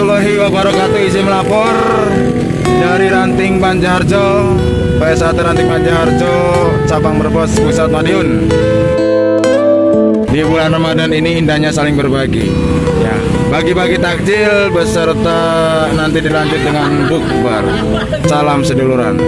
warahmatullahi wabarakatuh. Izin melapor dari Ranting Banjarjo PS1 Ranting Banjarjo cabang Brebes Pusat Madiun. Di bulan Ramadan ini indahnya saling berbagi. Ya bagi-bagi takjil beserta nanti dilanjut dengan bukber. Salam seduluran.